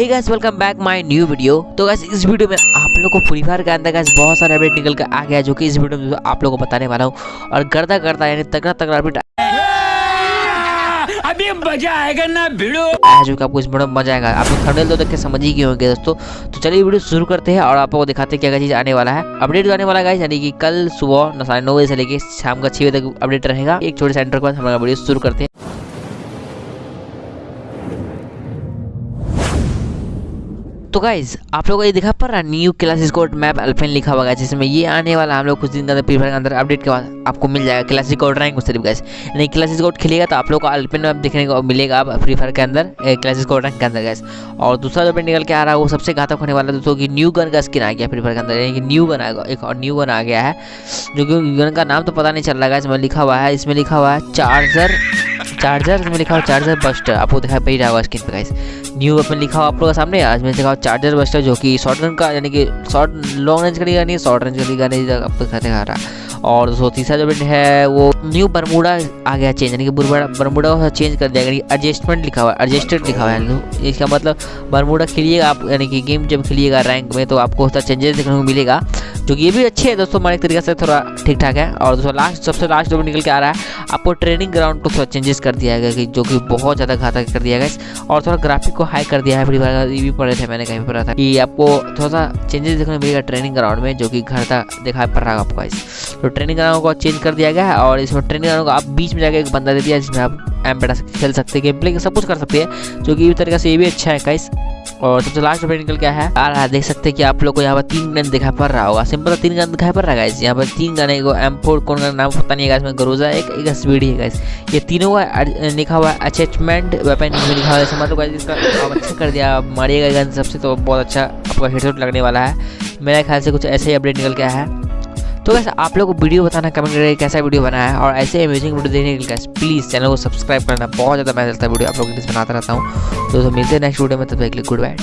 Hey guys welcome back my new video तो guys इस video में आप लोगों को फ्री फायर के अंदर गाइस बहुत सारे अपडेट निकल कर आ गया जो कि इस वीडियो में आप लोगों को बताने वाला हूँ। और गर्दा गर्दा यानी तगड़ा तगड़ा अपडेट अभी मज़ा आएगा ना भिड़ो। आया जो आपको इस वीडियो में मज़ा आएगा। आप लोग थंबनेल तो देख के समझ ही गए होंगे दोस्तों। तो चलिए वीडियो शुरू करते हैं और आप लोगों को दिखाते हैं क्या क्या चीज़ आने वाला है। अपडेट जो आने वाला है यानी कि कल सुबह साढ़े नौ बजे से लेके शाम का छः बजे तक अपडेट रहेगा। एक छोटे सेंटर के बाद हमारा वीडियो शुरू करते हैं। तो गाइज़ आप लोगों को ये दिखा पड़ रहा है new classic code map Alpine लिखा हुआ है, जिसमें ये आने वाला हम लोग कुछ दिन के अंदर प्रीफायर के अंदर अपडेट के बाद आपको मिल जाएगा क्लासिक कोड रैंक सिर्फ़ गाइस नहीं क्लासिक कोड खेलेगा तो आप लोग को अल्फेन मैप देखने को मिलेगा अब फ्री फायर के अंदर क्लासिक कोड रैंक के अंदर गाइस और दूसरा जो निकल के आ रहा है, वो सबसे घातक होने वाला दोस्तों की न्यू गन का स्किन आ गया फ्री फायर के अंदर, यानी कि न्यू गन आएगा एक और न्यू गन आ गया है, जो कि गन का नाम तो पता नहीं चल रहा है इसमें लिखा हुआ है, इसमें लिखा हुआ है चार्जर चार्जर में लिखा हुआ चार्जर बस्टर आपको दिखाई पड़ रहा होगा स्क्रीन पे गाइस न्यू वेपन लिखा हुआ आप लोगों के सामने, आज में लिखा चार्जर बस्टर जो कि शॉर्ट रन का, यानी कि शॉर्ट लॉन्ग रेंज का नहीं शॉर्ट रेंज का नहीं आपको दिखा रहा। और दोस्तों तीसरा जो बेट है, वो न्यू बरमूडा आ गया चेंज यानी कि बरमूडा को चेंज कर दिया, यानी एडजस्टमेंट लिखा हुआ है एडजस्टेड लिखा हुआ है। इसका मतलब बरमूडा खेलिएगा आप, यानी कि गेम जब खेलिएगा रैंक में तो आपको उसका चेंजेस देखने को मिलेगा। जो कि ये भी अच्छे है दोस्तों हमारे तरीके से थोड़ा ठीक ठाक है। और दोस्तों लास्ट सबसे लास्ट जो निकल के आ रहा है, आपको ट्रेनिंग ग्राउंड को थोड़ा चेंजेस कर दिया गया कि जो कि बहुत ज़्यादा घातक कर दिया गया और थोड़ा ग्राफिक को हाई कर दिया है फ्री फायर भी पढ़े थे मैंने कहीं पढ़ा था कि आपको थोड़ा सा चेंजेस देखने को मिलेगा ट्रेनिंग ग्राउंड में, जो कि घर तक दिखाई पड़ रहा है आपको इस तो ट्रेनिंग ग्राउंड को चेंज कर दिया गया है और इसमें ट्रेनिंग ग्राउंड को आप बीच में जाकर एक बंदा दे दिया जिसमें आप एम बेटा खेल सकते हैं गेम प्ले सब कुछ कर सकते हैं, जो कि इस तरीके से ये भी अच्छा है गाइस और सबसे लास्ट अपडेट निकल क्या है। आ रहा है, देख सकते हैं कि आप लोग को यहाँ पर तीन गन दिखाई पड़ रहा होगा। सिंपल तीन गन दिखाई पड़ रहा है यहाँ पर तीन गन है एम फोर कौन का नाम पता नहीं है इसमें गरोजा, एक एक स्पीड है ये तीनों का लिखा हुआ है वेपन लिखा हुआ है गाइस इसका अच्छा कर दिया मारिएगा गन सबसे तो बहुत अच्छा आपका हेडशॉट लगने वाला है। मेरे ख्याल से कुछ ऐसे ही अपडेट निकल गया है। तो वैसे आप लोग को वीडियो बताना, कमेंट करके कैसा वीडियो बनाया है, और ऐसे अमेजिंग वीडियो देखने के लिए प्लीज़ चैनल को सब्सक्राइब करना, बहुत ज़्यादा मैं चलता वीडियो आप लोग बनाता रहता हूँ। तो मिलते हैं नेक्स्ट वीडियो में, तब तक गुड बाय